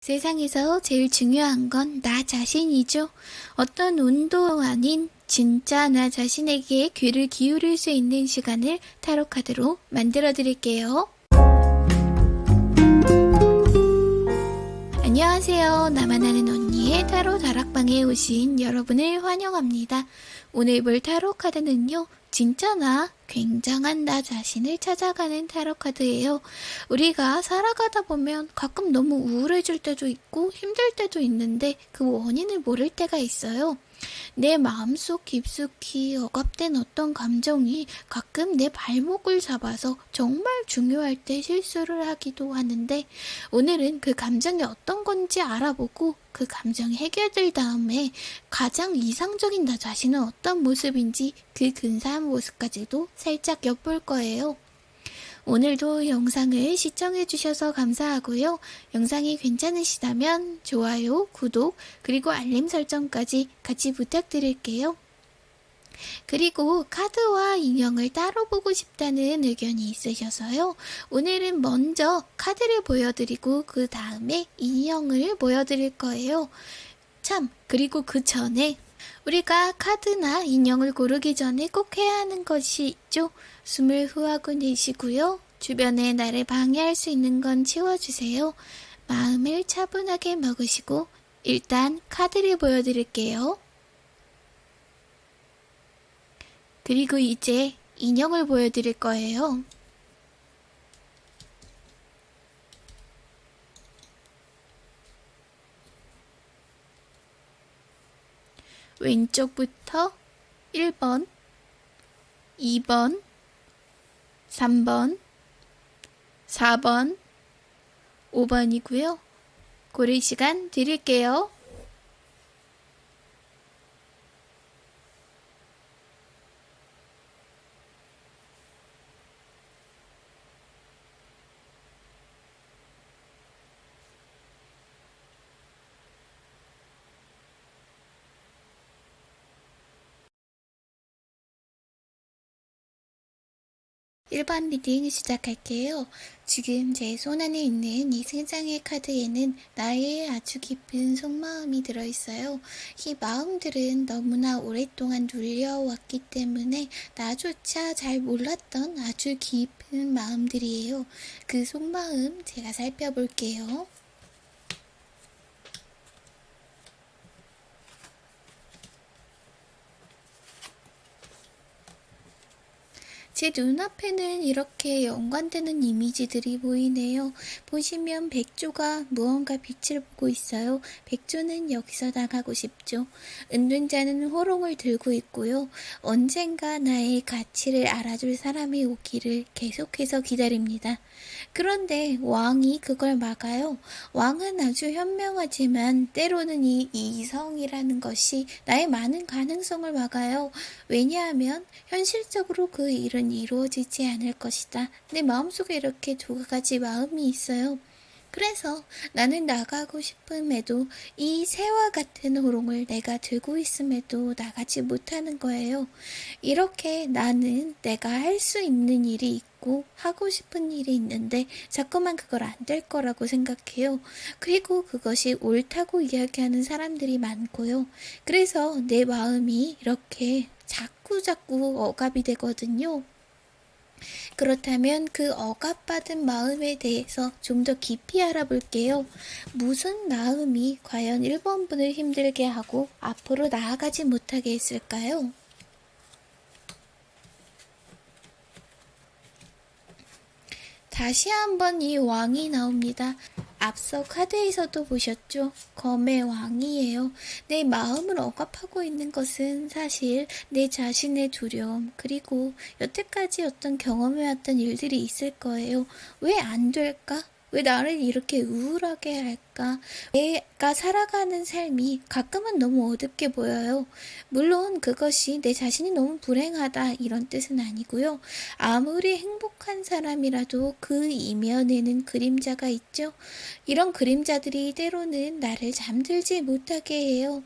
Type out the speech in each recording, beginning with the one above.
세상에서 제일 중요한 건 나 자신이죠. 어떤 운도 아닌 진짜 나 자신에게 귀를 기울일 수 있는 시간을 타로 카드로 만들어 드릴게요. 안녕하세요. 나만 아는 언니 의 타로 다락방에 오신 여러분을 환영합니다. 오늘 볼 타로 카드는요. 진짜 나 굉장한 나 자신을 찾아가는 타로 카드예요. 우리가 살아가다 보면 가끔 너무 우울해질 때도 있고 힘들 때도 있는데 그 원인을 모를 때가 있어요. 내 마음속 깊숙이 억압된 어떤 감정이 가끔 내 발목을 잡아서 정말 중요할 때 실수를 하기도 하는데 오늘은 그 감정이 어떤 건지 알아보고 그 감정이 해결될 다음에 가장 이상적인 나 자신은 어떤 모습인지 그 근사한 모습까지도 살짝 엿볼 거예요. 오늘도 영상을 시청해주셔서 감사하고요. 영상이 괜찮으시다면 좋아요, 구독, 그리고 알림 설정까지 같이 부탁드릴게요. 그리고 카드와 인형을 따로 보고 싶다는 의견이 있으셔서요. 오늘은 먼저 카드를 보여드리고 그 다음에 인형을 보여드릴 거예요. 참, 그리고 그 전에 우리가 카드나 인형을 고르기 전에 꼭 해야 하는 것이 있죠. 숨을 후하고 내쉬고요. 주변에 나를 방해할 수 있는 건 치워주세요. 마음을 차분하게 먹으시고 일단 카드를 보여드릴게요. 그리고 이제 인형을 보여드릴 거예요. 왼쪽부터 1번, 2번, 3번, 4번, 5번이고요. 고를 시간 드릴게요. 1번 리딩 시작할게요. 지금 제 손 안에 있는 이 세 장의 카드에는 나의 아주 깊은 속마음이 들어있어요. 이 마음들은 너무나 오랫동안 눌려왔기 때문에 나조차 잘 몰랐던 아주 깊은 마음들이에요. 그 속마음 제가 살펴볼게요. 제 눈앞에는 이렇게 연관되는 이미지들이 보이네요. 보시면 백조가 무언가 빛을 보고 있어요. 백조는 여기서 나가고 싶죠. 은둔자는 호롱을 들고 있고요. 언젠가 나의 가치를 알아줄 사람이 오기를 계속해서 기다립니다. 그런데 왕이 그걸 막아요. 왕은 아주 현명하지만 때로는 이 이성이라는 것이 나의 많은 가능성을 막아요. 왜냐하면 현실적으로 그 일은 이루어지지 않을 것이다. 내 마음속에 이렇게 두 가지 마음이 있어요. 그래서 나는 나가고 싶음에도 이 새와 같은 호롱을 내가 들고 있음에도 나가지 못하는 거예요. 이렇게 나는 내가 할 수 있는 일이 있고 하고 싶은 일이 있는데 자꾸만 그걸 안 될 거라고 생각해요. 그리고 그것이 옳다고 이야기하는 사람들이 많고요. 그래서 내 마음이 이렇게 자꾸 자꾸 억압이 되거든요. 그렇다면 그 억압받은 마음에 대해서 좀 더 깊이 알아볼게요. 무슨 마음이 과연 1번분을 힘들게 하고 앞으로 나아가지 못하게 했을까요? 다시 한번 이 왕이 나옵니다. 앞서 카드에서도 보셨죠? 검의 왕이에요. 내 마음을 억압하고 있는 것은 사실 내 자신의 두려움, 그리고 여태까지 어떤 경험해왔던 일들이 있을 거예요. 왜 안 될까? 왜 나를 이렇게 우울하게 할까? 내가 살아가는 삶이 가끔은 너무 어둡게 보여요. 물론 그것이 내 자신이 너무 불행하다 이런 뜻은 아니고요. 아무리 행복한 사람이라도 그 이면에는 그림자가 있죠. 이런 그림자들이 때로는 나를 잠들지 못하게 해요.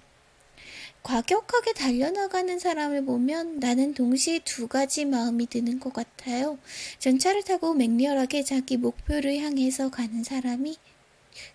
과격하게 달려나가는 사람을 보면 나는 동시에 두 가지 마음이 드는 것 같아요. 전차를 타고 맹렬하게 자기 목표를 향해서 가는 사람이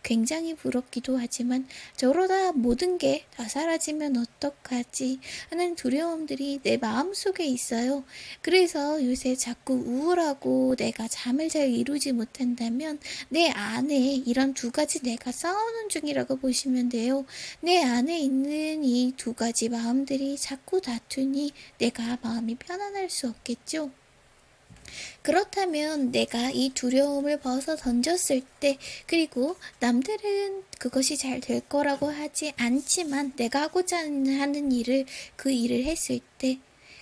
굉장히 부럽기도 하지만 저러다 모든 게 다 사라지면 어떡하지 하는 두려움들이 내 마음속에 있어요. 그래서 요새 자꾸 우울하고 내가 잠을 잘 이루지 못한다면 내 안에 이런 두 가지 내가 싸우는 중이라고 보시면 돼요. 내 안에 있는 이 두 가지 마음들이 자꾸 다투니 내가 마음이 편안할 수 없겠죠. 그렇다면 내가 이 두려움을 벗어 던졌을 때, 그리고 남들은 그것이 잘 될 거라고 하지 않지만 내가 하고자 하는 일을, 그 일을 했을 때,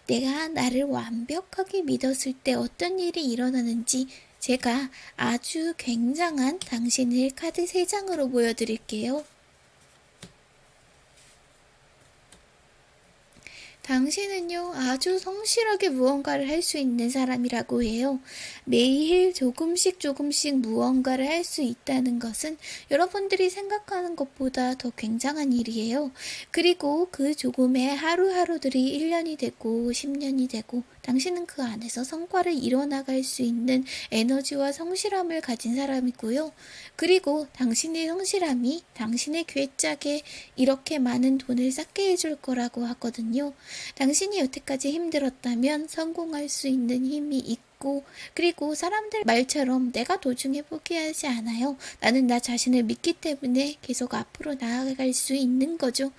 내가 나를 완벽하게 믿었을 때 어떤 일이 일어나는지 제가 아주 굉장한 당신을 카드 3장으로 보여드릴게요. 당신은요, 아주 성실하게 무언가를 할 수 있는 사람이라고 해요. 매일 조금씩 조금씩 무언가를 할 수 있다는 것은 여러분들이 생각하는 것보다 더 굉장한 일이에요. 그리고 그 조금의 하루하루들이 1년이 되고 10년이 되고 당신은 그 안에서 성과를 이뤄나갈 수 있는 에너지와 성실함을 가진 사람이고요. 그리고 당신의 성실함이 당신의 괴짝에 이렇게 많은 돈을 쌓게 해줄 거라고 하거든요. 당신이 여태까지 힘들었다면 성공할 수 있는 힘이 있고, 그리고 사람들 말처럼 내가 도중에 포기하지 않아요. 나는 나 자신을 믿기 때문에 계속 앞으로 나아갈 수 있는 거죠.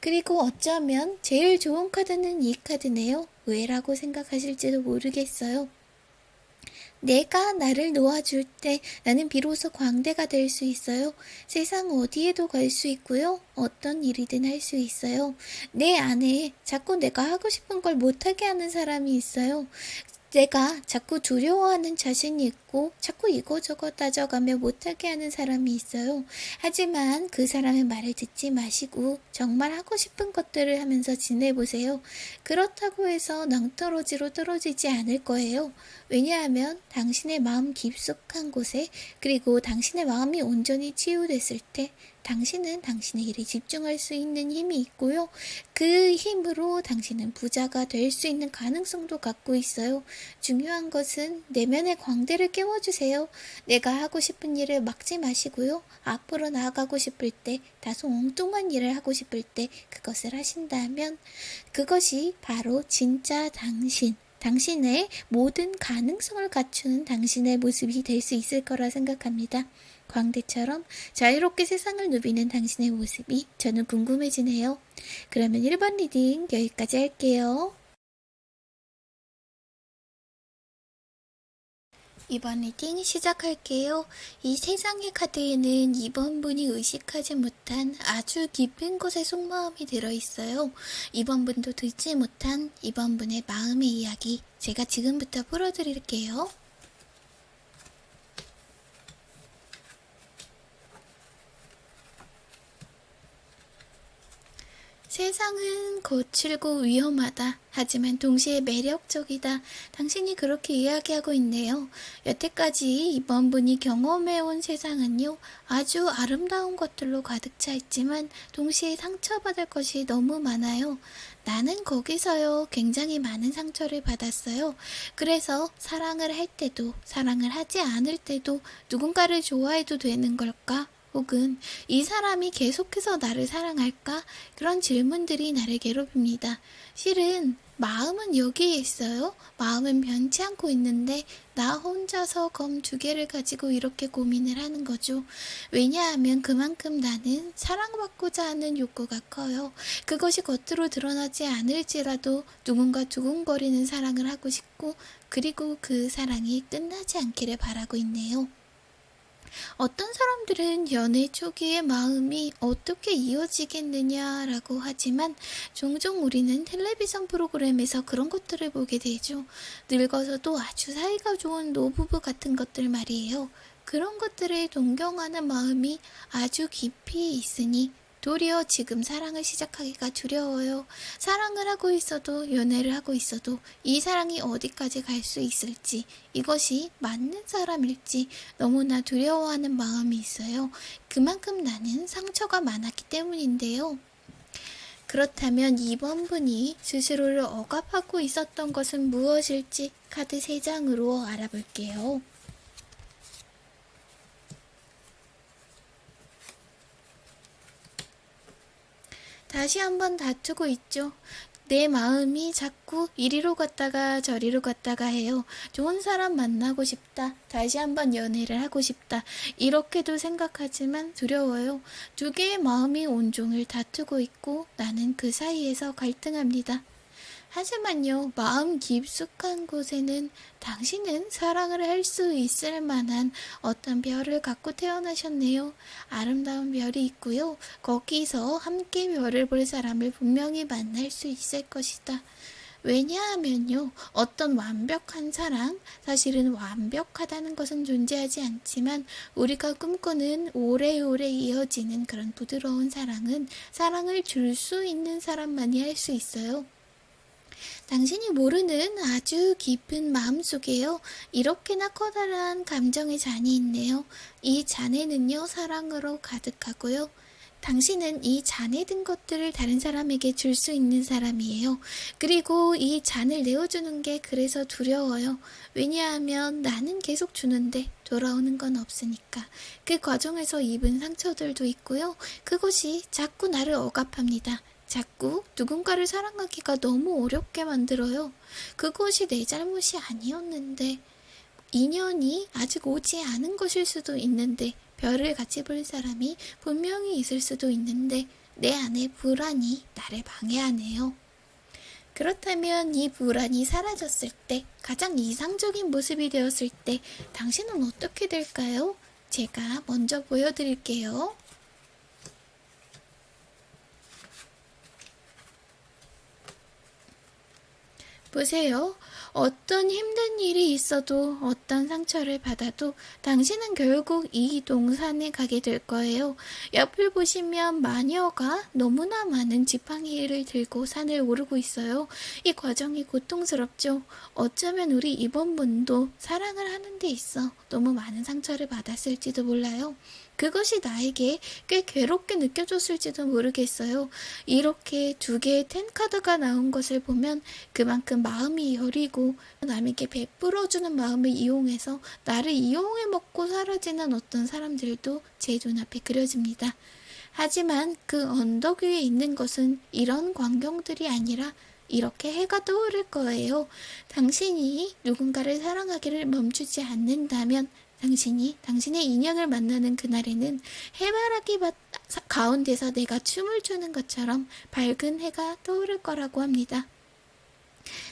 그리고 어쩌면 제일 좋은 카드는 이 카드네요. 왜라고 생각하실지도 모르겠어요. 내가 나를 놓아줄 때 나는 비로소 광대가 될 수 있어요. 세상 어디에도 갈 수 있고요. 어떤 일이든 할 수 있어요. 내 안에 자꾸 내가 하고 싶은 걸 못하게 하는 사람이 있어요. 내가 자꾸 두려워하는 자신이 있고 자꾸 이거저거 따져가며 못하게 하는 사람이 있어요. 하지만 그 사람의 말을 듣지 마시고 정말 하고 싶은 것들을 하면서 지내보세요. 그렇다고 해서 낭떠러지로 떨어지지 않을 거예요. 왜냐하면 당신의 마음 깊숙한 곳에 그리고 당신의 마음이 온전히 치유됐을 때 당신은 당신의 일에 집중할 수 있는 힘이 있고요. 그 힘으로 당신은 부자가 될 수 있는 가능성도 갖고 있어요. 중요한 것은 내면의 광대를 깨워주세요. 내가 하고 싶은 일을 막지 마시고요. 앞으로 나아가고 싶을 때, 다소 엉뚱한 일을 하고 싶을 때 그것을 하신다면 그것이 바로 진짜 당신, 당신의 모든 가능성을 갖추는 당신의 모습이 될 수 있을 거라 생각합니다. 광대처럼 자유롭게 세상을 누비는 당신의 모습이 저는 궁금해지네요. 그러면 1번 리딩 여기까지 할게요. 2번 리딩 시작할게요. 이 세 장의 카드에는 2번 분이 의식하지 못한 아주 깊은 곳에 속마음이 들어있어요. 이번 분도 듣지 못한 이번 분의 마음의 이야기 제가 지금부터 풀어드릴게요. 세상은 거칠고 위험하다. 하지만 동시에 매력적이다. 당신이 그렇게 이야기하고 있네요. 여태까지 이번 분이 경험해온 세상은요, 아주 아름다운 것들로 가득 차 있지만 동시에 상처받을 것이 너무 많아요. 나는 거기서요, 굉장히 많은 상처를 받았어요. 그래서 사랑을 할 때도, 사랑을 하지 않을 때도 누군가를 좋아해도 되는 걸까? 혹은 이 사람이 계속해서 나를 사랑할까? 그런 질문들이 나를 괴롭힙니다. 실은 마음은 여기에 있어요. 마음은 변치 않고 있는데 나 혼자서 검 두 개를 가지고 이렇게 고민을 하는 거죠. 왜냐하면 그만큼 나는 사랑받고자 하는 욕구가 커요. 그것이 겉으로 드러나지 않을지라도 누군가 두근거리는 사랑을 하고 싶고 그리고 그 사랑이 끝나지 않기를 바라고 있네요. 어떤 사람들은 연애 초기의 마음이 어떻게 이어지겠느냐라고 하지만 종종 우리는 텔레비전 프로그램에서 그런 것들을 보게 되죠. 늙어서도 아주 사이가 좋은 노부부 같은 것들 말이에요. 그런 것들을 동경하는 마음이 아주 깊이 있으니 도리어 지금 사랑을 시작하기가 두려워요. 사랑을 하고 있어도 연애를 하고 있어도 이 사랑이 어디까지 갈 수 있을지 이것이 맞는 사람일지 너무나 두려워하는 마음이 있어요. 그만큼 나는 상처가 많았기 때문인데요. 그렇다면 이번 분이 스스로를 억압하고 있었던 것은 무엇일지 카드 3장으로 알아볼게요. 다시 한번 다투고 있죠. 내 마음이 자꾸 이리로 갔다가 저리로 갔다가 해요. 좋은 사람 만나고 싶다. 다시 한번 연애를 하고 싶다. 이렇게도 생각하지만 두려워요. 두 개의 마음이 온종일 다투고 있고 나는 그 사이에서 갈등합니다. 하지만요, 마음 깊숙한 곳에는 당신은 사랑을 할 수 있을 만한 어떤 별을 갖고 태어나셨네요. 아름다운 별이 있고요. 거기서 함께 별을 볼 사람을 분명히 만날 수 있을 것이다. 왜냐하면요, 어떤 완벽한 사랑, 사실은 완벽하다는 것은 존재하지 않지만 우리가 꿈꾸는 오래오래 이어지는 그런 부드러운 사랑은 사랑을 줄 수 있는 사람만이 할 수 있어요. 당신이 모르는 아주 깊은 마음속에요. 이렇게나 커다란 감정의 잔이 있네요. 이 잔에는요, 사랑으로 가득하고요. 당신은 이 잔에 든 것들을 다른 사람에게 줄 수 있는 사람이에요. 그리고 이 잔을 내어주는 게 그래서 두려워요. 왜냐하면 나는 계속 주는데 돌아오는 건 없으니까. 그 과정에서 입은 상처들도 있고요. 그것이 자꾸 나를 억압합니다. 자꾸 누군가를 사랑하기가 너무 어렵게 만들어요. 그것이 내 잘못이 아니었는데, 인연이 아직 오지 않은 것일 수도 있는데, 별을 같이 볼 사람이 분명히 있을 수도 있는데, 내 안에 불안이 나를 방해하네요. 그렇다면 이 불안이 사라졌을 때, 가장 이상적인 모습이 되었을 때, 당신은 어떻게 될까요? 제가 먼저 보여드릴게요. 보세요. 어떤 힘든 일이 있어도 어떤 상처를 받아도 당신은 결국 이 동산에 가게 될 거예요. 옆을 보시면 마녀가 너무나 많은 지팡이를 들고 산을 오르고 있어요. 이 과정이 고통스럽죠. 어쩌면 우리 이번 분도 사랑을 하는 데 있어 너무 많은 상처를 받았을지도 몰라요. 그것이 나에게 꽤 괴롭게 느껴졌을지도 모르겠어요. 이렇게 두 개의 텐카드가 나온 것을 보면 그만큼 마음이 여리고 남에게 베풀어주는 마음을 이용해서 나를 이용해 먹고 사라지는 어떤 사람들도 제 눈앞에 그려집니다. 하지만 그 언덕 위에 있는 것은 이런 광경들이 아니라 이렇게 해가 떠오를 거예요. 당신이 누군가를 사랑하기를 멈추지 않는다면 당신이 당신의 인연을 만나는 그날에는 해바라기 밭 가운데서 내가 춤을 추는 것처럼 밝은 해가 떠오를 거라고 합니다.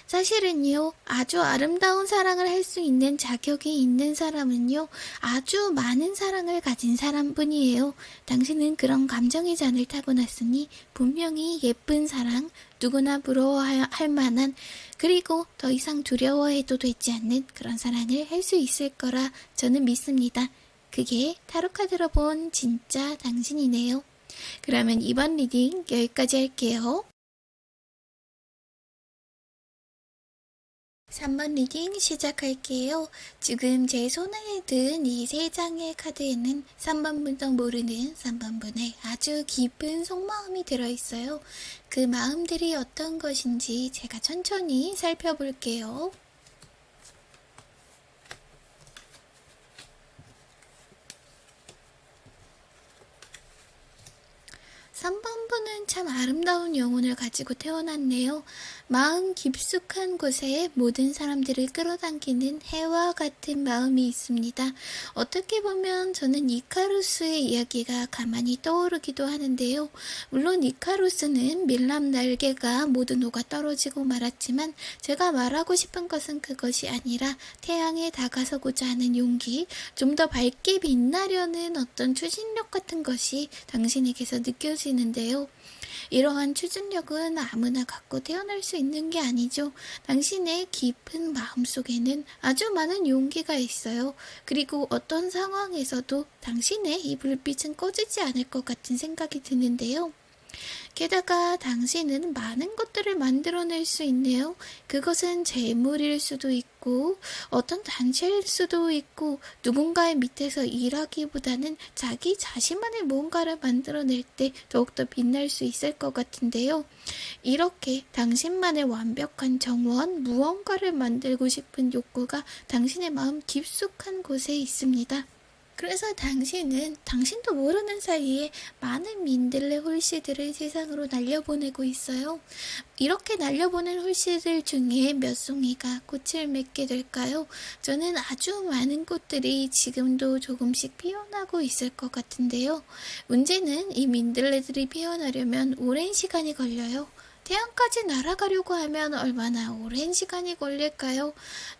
사실은요, 아주 아름다운 사랑을 할 수 있는 자격이 있는 사람은요, 아주 많은 사랑을 가진 사람뿐이에요. 당신은 그런 감정의 잔을 타고났으니 분명히 예쁜 사랑, 누구나 부러워할 만한, 그리고 더 이상 두려워해도 되지 않는 그런 사랑을 할 수 있을 거라 저는 믿습니다. 그게 타로카드로 본 진짜 당신이네요. 그러면 2번 리딩 여기까지 할게요. 3번 리딩 시작할게요. 지금 제 손에 든 이 세 장의 카드에는 3번분도 모르는 3번분의 아주 깊은 속마음이 들어있어요. 그 마음들이 어떤 것인지 제가 천천히 살펴볼게요. 3번분은 참 아름다운 영혼을 가지고 태어났네요. 마음 깊숙한 곳에 모든 사람들을 끌어당기는 해와 같은 마음이 있습니다. 어떻게 보면 저는 이카루스의 이야기가 가만히 떠오르기도 하는데요. 물론 이카루스는 밀랍 날개가 모두 녹아 떨어지고 말았지만 제가 말하고 싶은 것은 그것이 아니라 태양에 다가서고자 하는 용기, 좀 더 밝게 빛나려는 어떤 추진력 같은 것이 당신에게서 느껴지 는데요. 이러한 추진력은 아무나 갖고 태어날 수 있는 게 아니죠. 당신의 깊은 마음속에는 아주 많은 용기가 있어요. 그리고 어떤 상황에서도 당신의 이 불빛은 꺼지지 않을 것 같은 생각이 드는데요. 게다가 당신은 많은 것들을 만들어낼 수 있네요. 그것은 재물일 수도 있고, 어떤 단체일 수도 있고, 누군가의 밑에서 일하기보다는 자기 자신만의 뭔가를 만들어낼 때 더욱더 빛날 수 있을 것 같은데요. 이렇게 당신만의 완벽한 정원, 무언가를 만들고 싶은 욕구가 당신의 마음 깊숙한 곳에 있습니다. 그래서 당신은 당신도 모르는 사이에 많은 민들레 홀씨들을 세상으로 날려보내고 있어요. 이렇게 날려보낸 홀씨들 중에 몇 송이가 꽃을 맺게 될까요? 저는 아주 많은 꽃들이 지금도 조금씩 피어나고 있을 것 같은데요. 문제는 이 민들레들이 피어나려면 오랜 시간이 걸려요. 태양까지 날아가려고 하면 얼마나 오랜 시간이 걸릴까요?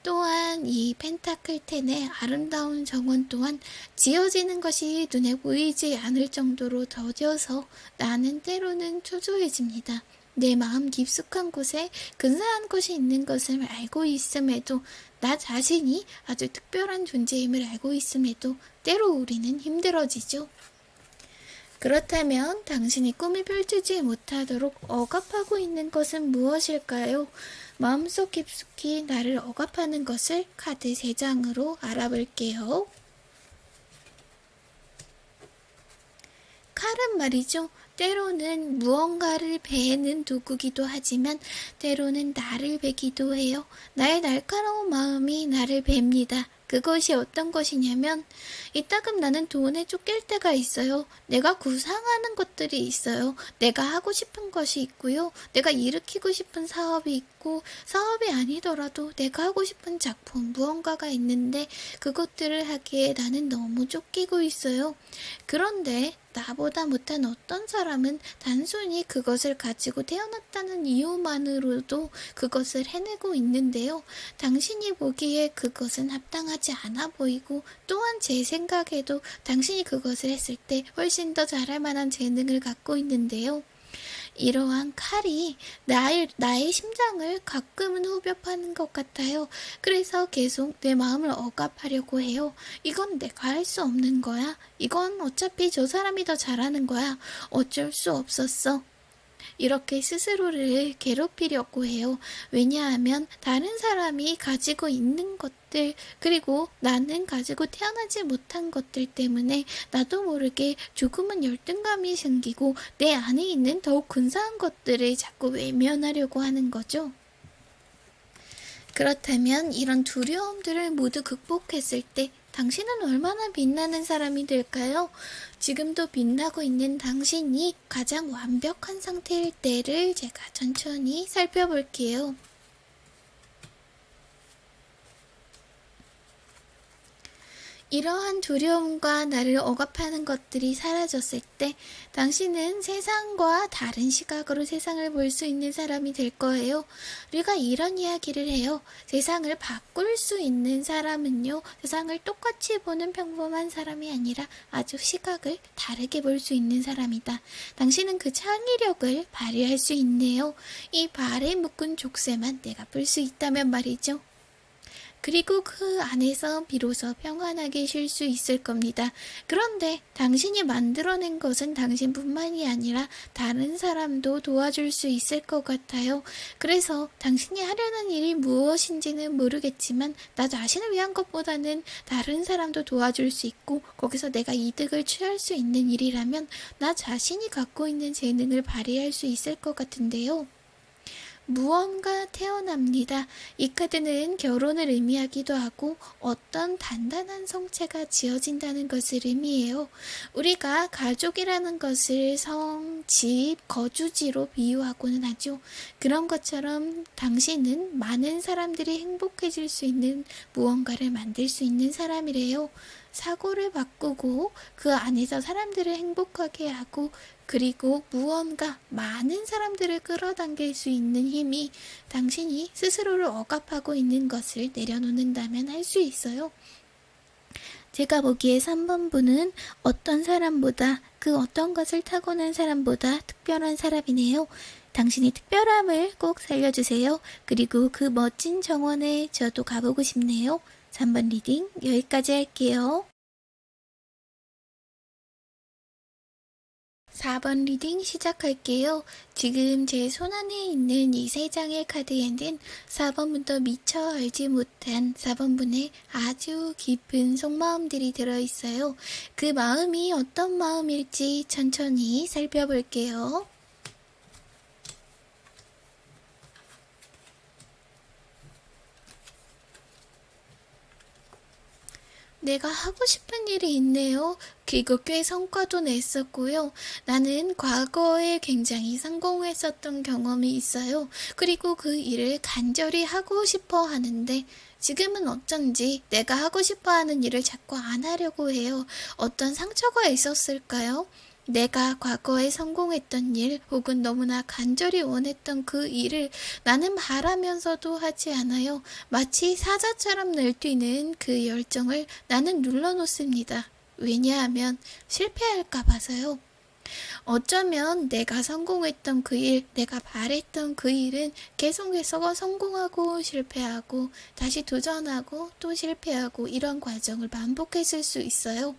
또한 이 펜타클텐의 아름다운 정원 또한 지어지는 것이 눈에 보이지 않을 정도로 더뎌서 나는 때로는 초조해집니다. 내 마음 깊숙한 곳에 근사한 곳이 있는 것을 알고 있음에도 나 자신이 아주 특별한 존재임을 알고 있음에도 때로 우리는 힘들어지죠. 그렇다면 당신이 꿈을 펼치지 못하도록 억압하고 있는 것은 무엇일까요? 마음속 깊숙이 나를 억압하는 것을 카드 3장으로 알아볼게요. 칼은 말이죠. 때로는 무언가를 베는 도구기도 하지만 때로는 나를 베기도 해요. 나의 날카로운 마음이 나를 뵙니다. 그것이 어떤 것이냐면 이따금 나는 돈에 쫓길 때가 있어요. 내가 구상하는 것들이 있어요. 내가 하고 싶은 것이 있고요. 내가 일으키고 싶은 사업이 있고 사업이 아니더라도 내가 하고 싶은 작품 무언가가 있는데 그것들을 하기에 나는 너무 쫓기고 있어요. 그런데 나보다 못한 어떤 사람은 단순히 그것을 가지고 태어났다는 이유만으로도 그것을 해내고 있는데요. 당신이 보기에 그것은 합당하지 않아 보이고 또한 제 생각에도 당신이 그것을 했을 때 훨씬 더 잘할 만한 재능을 갖고 있는데요. 이러한 칼이 나의, 나의 심장을 가끔은 후벼 파는 것 같아요. 그래서 계속 내 마음을 억압하려고 해요. 이건 내가 할 수 없는 거야. 이건 어차피 저 사람이 더 잘하는 거야. 어쩔 수 없었어. 이렇게 스스로를 괴롭히려고 해요. 왜냐하면 다른 사람이 가지고 있는 것들, 그리고 나는 가지고 태어나지 못한 것들 때문에 나도 모르게 조금은 열등감이 생기고 내 안에 있는 더욱 근사한 것들을 자꾸 외면하려고 하는 거죠. 그렇다면 이런 두려움들을 모두 극복했을 때 당신은 얼마나 빛나는 사람이 될까요? 지금도 빛나고 있는 당신이 가장 완벽한 상태일 때를 제가 천천히 살펴볼게요. 이러한 두려움과 나를 억압하는 것들이 사라졌을 때 당신은 세상과 다른 시각으로 세상을 볼 수 있는 사람이 될 거예요. 우리가 이런 이야기를 해요. 세상을 바꿀 수 있는 사람은요, 세상을 똑같이 보는 평범한 사람이 아니라 아주 시각을 다르게 볼 수 있는 사람이다. 당신은 그 창의력을 발휘할 수 있네요. 이 발에 묶은 족쇄만 내가 풀 수 있다면 말이죠. 그리고 그 안에서 비로소 평안하게 쉴 수 있을 겁니다. 그런데 당신이 만들어낸 것은 당신뿐만이 아니라 다른 사람도 도와줄 수 있을 것 같아요. 그래서 당신이 하려는 일이 무엇인지는 모르겠지만 나 자신을 위한 것보다는 다른 사람도 도와줄 수 있고 거기서 내가 이득을 취할 수 있는 일이라면 나 자신이 갖고 있는 재능을 발휘할 수 있을 것 같은데요. 무언가 태어납니다. 이 카드는 결혼을 의미하기도 하고 어떤 단단한 성체가 지어진다는 것을 의미해요. 우리가 가족이라는 것을 성, 집, 거주지로 비유하고는 하죠. 그런 것처럼 당신은 많은 사람들이 행복해질 수 있는 무언가를 만들 수 있는 사람이래요. 사고를 바꾸고 그 안에서 사람들을 행복하게 하고 그리고 무언가 많은 사람들을 끌어당길 수 있는 힘이 당신이 스스로를 억압하고 있는 것을 내려놓는다면 할 수 있어요. 제가 보기에 3번 분은 어떤 사람보다 그 어떤 것을 타고난 사람보다 특별한 사람이네요. 당신이 특별함을 꼭 살려주세요. 그리고 그 멋진 정원에 저도 가보고 싶네요. 3번 리딩 여기까지 할게요. 4번 리딩 시작할게요. 지금 제 손안에 있는 이 세 장의 카드에는 4번분도 미처 알지 못한 4번분의 아주 깊은 속마음들이 들어있어요. 그 마음이 어떤 마음일지 천천히 살펴볼게요. 내가 하고 싶은 일이 있네요. 그리고 꽤 성과도 냈었고요. 나는 과거에 굉장히 성공했었던 경험이 있어요. 그리고 그 일을 간절히 하고 싶어 하는데 지금은 어쩐지 내가 하고 싶어 하는 일을 자꾸 안 하려고 해요. 어떤 상처가 있었을까요? 내가 과거에 성공했던 일 혹은 너무나 간절히 원했던 그 일을 나는 바라면서도 하지 않아요. 마치 사자처럼 날뛰는 그 열정을 나는 눌러놓습니다. 왜냐하면 실패할까 봐서요. 어쩌면 내가 성공했던 그 일, 내가 바랬던 그 일은 계속해서 성공하고 실패하고 다시 도전하고 또 실패하고 이런 과정을 반복했을 수 있어요.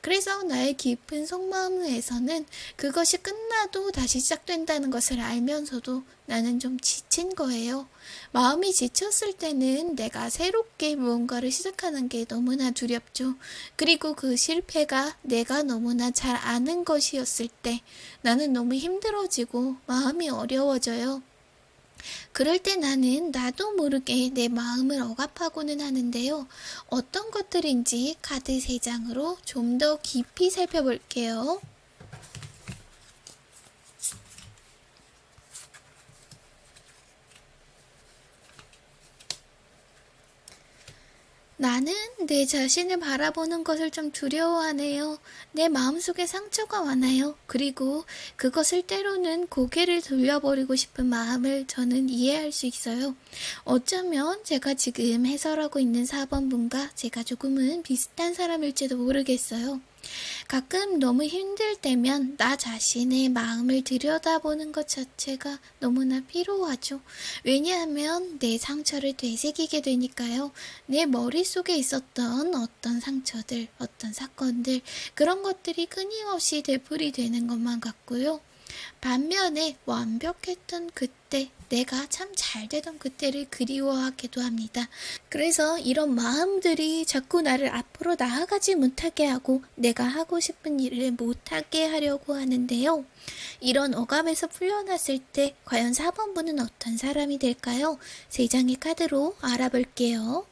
그래서 나의 깊은 속마음에서는 그것이 끝나도 다시 시작된다는 것을 알면서도 나는 좀 지친 거예요. 마음이 지쳤을 때는 내가 새롭게 무언가를 시작하는 게 너무나 두렵죠. 그리고 그 실패가 내가 너무나 잘 아는 것이었을 때 나는 너무 힘들어지고 마음이 어려워져요. 그럴 때 나는 나도 모르게 내 마음을 억압하고는 하는데요. 어떤 것들인지 카드 3장으로 좀 더 깊이 살펴볼게요. 나는 내 자신을 바라보는 것을 좀 두려워하네요. 내 마음속에 상처가 많아요. 그리고 그것을 때로는 고개를 돌려버리고 싶은 마음을 저는 이해할 수 있어요. 어쩌면 제가 지금 해설하고 있는 4번 분과 제가 조금은 비슷한 사람일지도 모르겠어요. 가끔 너무 힘들 때면 나 자신의 마음을 들여다보는 것 자체가 너무나 필요하죠. 왜냐하면 내 상처를 되새기게 되니까요. 내 머릿속에 있었던 어떤 상처들, 어떤 사건들, 그런 것들이 끊임없이 되풀이 되는 것만 같고요. 반면에 완벽했던 그때, 내가 참 잘 되던 그때를 그리워하기도 합니다. 그래서 이런 마음들이 자꾸 나를 앞으로 나아가지 못하게 하고 내가 하고 싶은 일을 못하게 하려고 하는데요. 이런 억압에서 풀려났을 때 과연 4번 분은 어떤 사람이 될까요? 세 장의 카드로 알아볼게요.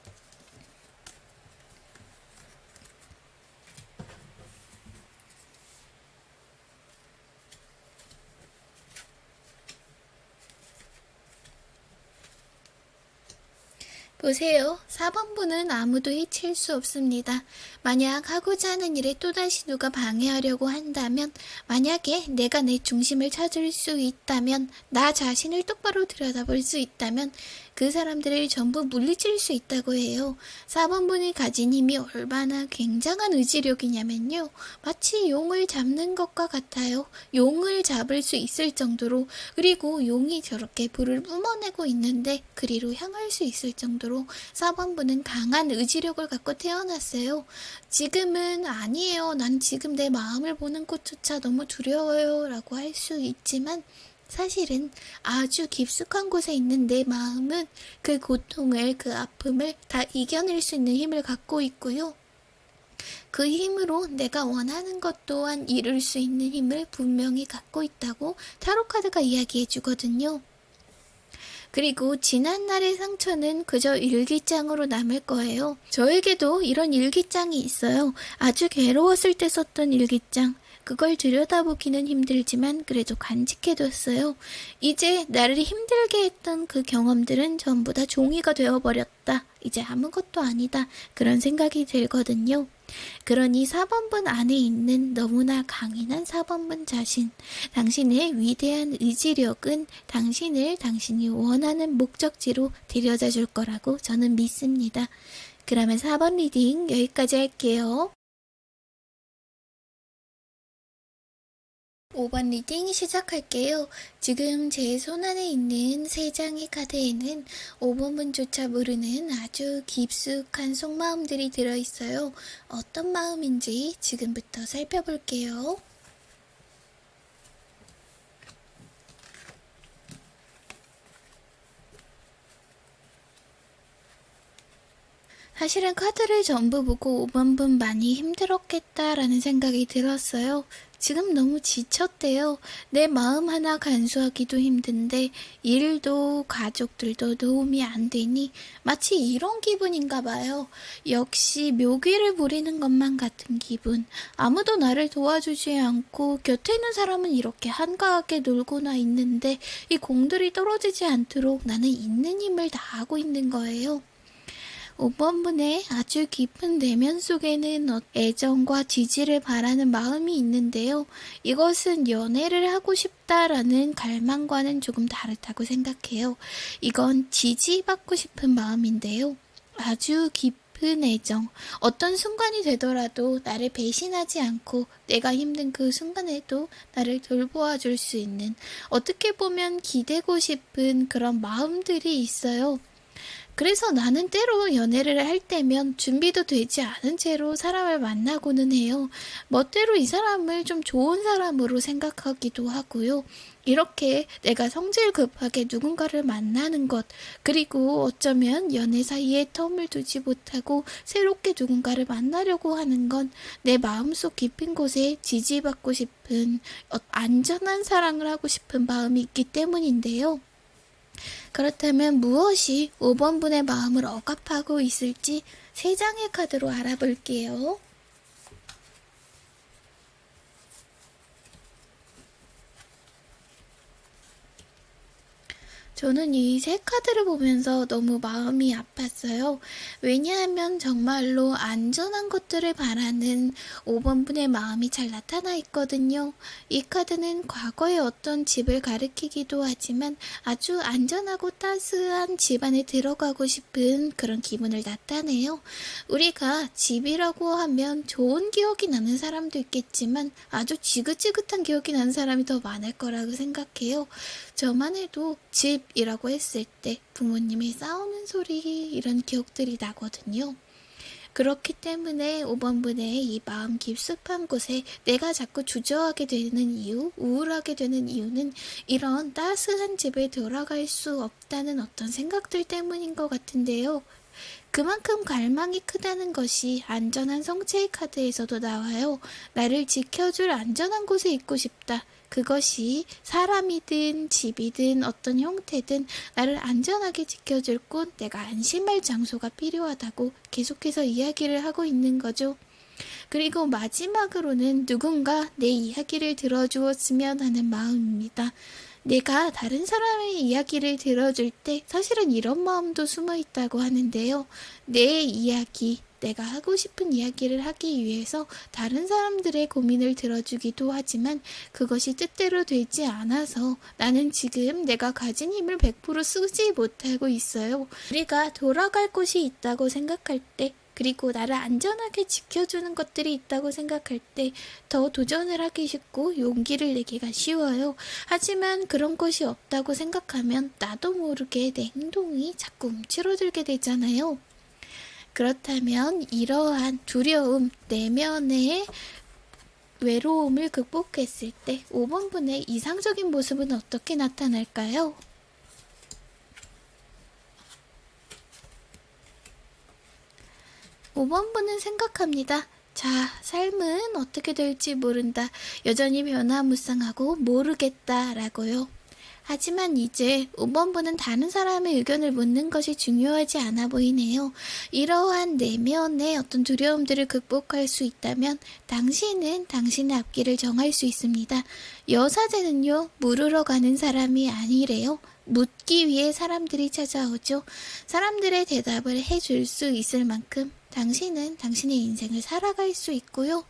보세요. 4번 분은 아무도 해칠 수 없습니다. 만약 하고자 하는 일에 또다시 누가 방해하려고 한다면, 만약에 내가 내 중심을 찾을 수 있다면, 나 자신을 똑바로 들여다볼 수 있다면, 그 사람들을 전부 물리칠 수 있다고 해요. 4번분이 가진 힘이 얼마나 굉장한 의지력이냐면요. 마치 용을 잡는 것과 같아요. 용을 잡을 수 있을 정도로, 그리고 용이 저렇게 불을 뿜어내고 있는데, 그리로 향할 수 있을 정도로 4번분은 강한 의지력을 갖고 태어났어요. 지금은 아니에요. 난 지금 내 마음을 보는 것조차 너무 두려워요. 라고 할 수 있지만, 사실은 아주 깊숙한 곳에 있는 내 마음은 그 고통을, 그 아픔을 다 이겨낼 수 있는 힘을 갖고 있고요. 그 힘으로 내가 원하는 것 또한 이룰 수 있는 힘을 분명히 갖고 있다고 타로카드가 이야기해 주거든요. 그리고 지난날의 상처는 그저 일기장으로 남을 거예요. 저에게도 이런 일기장이 있어요. 아주 괴로웠을 때 썼던 일기장. 그걸 들여다보기는 힘들지만 그래도 간직해뒀어요. 이제 나를 힘들게 했던 그 경험들은 전부 다 종이가 되어버렸다. 이제 아무것도 아니다. 그런 생각이 들거든요. 그러니 4번분 안에 있는 너무나 강인한 4번분 자신, 당신의 위대한 의지력은 당신을 당신이 원하는 목적지로 데려다 줄 거라고 저는 믿습니다. 그러면 4번 리딩 여기까지 할게요. 5번 reading 시작할게요. 지금 제 손안에 있는 세 장의 카드에는 5번분조차 모르는 아주 깊숙한 속마음들이 들어있어요. 어떤 마음인지 지금부터 살펴볼게요. 사실은 카드를 전부 보고 5번분 많이 힘들었겠다라는 생각이 들었어요. 지금 너무 지쳤대요. 내 마음 하나 간수하기도 힘든데 일도 가족들도 도움이 안 되니 마치 이런 기분인가 봐요. 역시 묘기를 부리는 것만 같은 기분. 아무도 나를 도와주지 않고 곁에 있는 사람은 이렇게 한가하게 놀고나 있는데 이 공들이 떨어지지 않도록 나는 있는 힘을 다하고 있는 거예요. 5번분의 아주 깊은 내면 속에는 어- 애정과 지지를 바라는 마음이 있는데요. 이것은 연애를 하고 싶다라는 갈망과는 조금 다르다고 생각해요. 이건 지지받고 싶은 마음인데요. 아주 깊은 애정. 어떤 순간이 되더라도 나를 배신하지 않고 내가 힘든 그 순간에도 나를 돌보아 줄 수 있는 어떻게 보면 기대고 싶은 그런 마음들이 있어요. 그래서 나는 때로 연애를 할 때면 준비도 되지 않은 채로 사람을 만나고는 해요. 멋대로 이 사람을 좀 좋은 사람으로 생각하기도 하고요. 이렇게 내가 성질 급하게 누군가를 만나는 것, 그리고 어쩌면 연애 사이에 텀을 두지 못하고 새롭게 누군가를 만나려고 하는 건 내 마음속 깊은 곳에 지지받고 싶은 어, 안전한 사랑을 하고 싶은 마음이 있기 때문인데요. 그렇다면 무엇이 5번분의 마음을 억압하고 있을지 세 장의 카드로 알아볼게요. 저는 이 세 카드를 보면서 너무 마음이 아팠어요. 왜냐하면 정말로 안전한 것들을 바라는 5번분의 마음이 잘 나타나 있거든요. 이 카드는 과거의 어떤 집을 가리키기도 하지만 아주 안전하고 따스한 집 안에 들어가고 싶은 그런 기분을 나타내요. 우리가 집이라고 하면 좋은 기억이 나는 사람도 있겠지만 아주 지긋지긋한 기억이 나는 사람이 더 많을 거라고 생각해요. 저만 해도 집이라고 했을 때 부모님이 싸우는 소리 이런 기억들이 나거든요. 그렇기 때문에 5번분의 이 마음 깊숙한 곳에 내가 자꾸 주저하게 되는 이유, 우울하게 되는 이유는 이런 따스한 집에 돌아갈 수 없다는 어떤 생각들 때문인 것 같은데요. 그만큼 갈망이 크다는 것이 안전한 성체의 카드에서도 나와요. 나를 지켜줄 안전한 곳에 있고 싶다. 그것이 사람이든 집이든 어떤 형태든 나를 안전하게 지켜줄 곳, 내가 안심할 장소가 필요하다고 계속해서 이야기를 하고 있는 거죠. 그리고 마지막으로는 누군가 내 이야기를 들어주었으면 하는 마음입니다. 내가 다른 사람의 이야기를 들어줄 때 사실은 이런 마음도 숨어 있다고 하는데요. 내 이야기, 내가 하고 싶은 이야기를 하기 위해서 다른 사람들의 고민을 들어주기도 하지만 그것이 뜻대로 되지 않아서 나는 지금 내가 가진 힘을 100% 쓰지 못하고 있어요. 우리가 돌아갈 곳이 있다고 생각할 때 그리고 나를 안전하게 지켜주는 것들이 있다고 생각할 때 더 도전을 하기 쉽고 용기를 내기가 쉬워요. 하지만 그런 것이 없다고 생각하면 나도 모르게 내 행동이 자꾸 움츠러들게 되잖아요. 그렇다면 이러한 두려움, 내면의 외로움을 극복했을 때 5번분의 이상적인 모습은 어떻게 나타날까요? 5번분은 생각합니다. 자, 삶은 어떻게 될지 모른다. 여전히 변화무쌍하고 모르겠다. 라고요. 하지만 이제 5번분은 다른 사람의 의견을 묻는 것이 중요하지 않아 보이네요. 이러한 내면의 어떤 두려움들을 극복할 수 있다면 당신은 당신의 앞길을 정할 수 있습니다. 여사제는요, 물으러 가는 사람이 아니래요. 묻기 위해 사람들이 찾아오죠. 사람들의 대답을 해줄 수 있을 만큼 당신은 당신의 인생을 살아갈 수 있고요.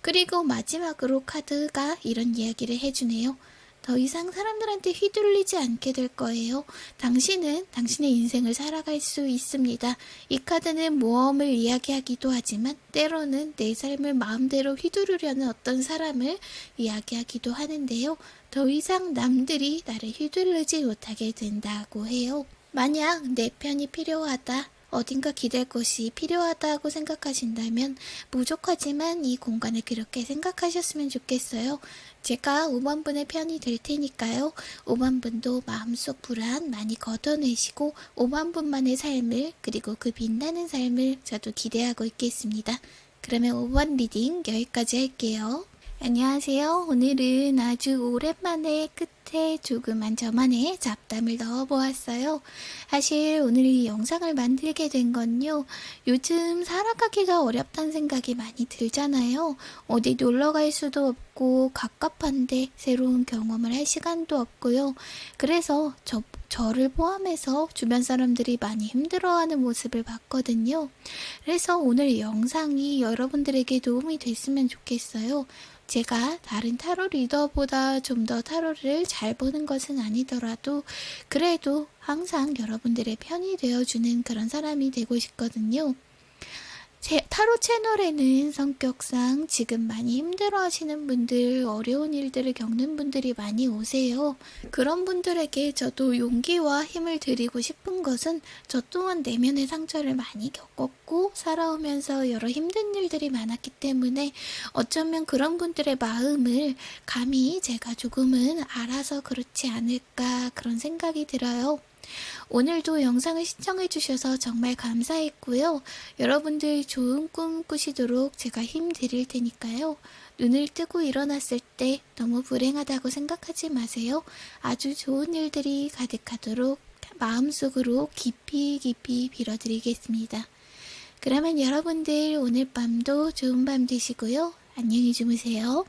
그리고 마지막으로 카드가 이런 이야기를 해주네요. 더 이상 사람들한테 휘둘리지 않게 될 거예요. 당신은 당신의 인생을 살아갈 수 있습니다. 이 카드는 모험을 이야기하기도 하지만 때로는 내 삶을 마음대로 휘두르려는 어떤 사람을 이야기하기도 하는데요. 더 이상 남들이 나를 휘둘르지 못하게 된다고 해요. 만약 내 편이 필요하다. 어딘가 기댈 곳이 필요하다고 생각하신다면 부족하지만 이 공간을 그렇게 생각하셨으면 좋겠어요. 제가 5번분의 편이 될 테니까요. 5번분도 마음속 불안 많이 걷어내시고 5번분만의 삶을 그리고 그 빛나는 삶을 저도 기대하고 있겠습니다. 그러면 5번 reading 여기까지 할게요. 안녕하세요. 오늘은 아주 오랜만에 끝 에 조그만 저만의 잡담을 넣어보았어요. 사실 오늘 이 영상을 만들게 된 건요. 요즘 살아가기가 어렵다는 생각이 많이 들잖아요. 어디 놀러 갈 수도 없고 갑갑한데 새로운 경험을 할 시간도 없고요. 그래서 저, 저를 포함해서 주변 사람들이 많이 힘들어하는 모습을 봤거든요. 그래서 오늘 이 영상이 여러분들에게 도움이 됐으면 좋겠어요. 제가 다른 타로 리더보다 좀 더 타로를 잘 보는 것은 아니더라도 그래도 항상 여러분들의 편이 되어주는 그런 사람이 되고 싶거든요. 제 타로 채널에는 성격상 지금 많이 힘들어 하시는 분들, 어려운 일들을 겪는 분들이 많이 오세요. 그런 분들에게 저도 용기와 힘을 드리고 싶은 것은 저 또한 내면의 상처를 많이 겪었고 살아오면서 여러 힘든 일들이 많았기 때문에 어쩌면 그런 분들의 마음을 감히 제가 조금은 알아서 그렇지 않을까 그런 생각이 들어요. 오늘도 영상을 시청해주셔서 정말 감사했고요. 여러분들 좋은 꿈 꾸시도록 제가 힘 드릴 테니까요. 눈을 뜨고 일어났을 때 너무 불행하다고 생각하지 마세요. 아주 좋은 일들이 가득하도록 마음속으로 깊이 깊이 빌어드리겠습니다. 그러면 여러분들 오늘 밤도 좋은 밤 되시고요. 안녕히 주무세요.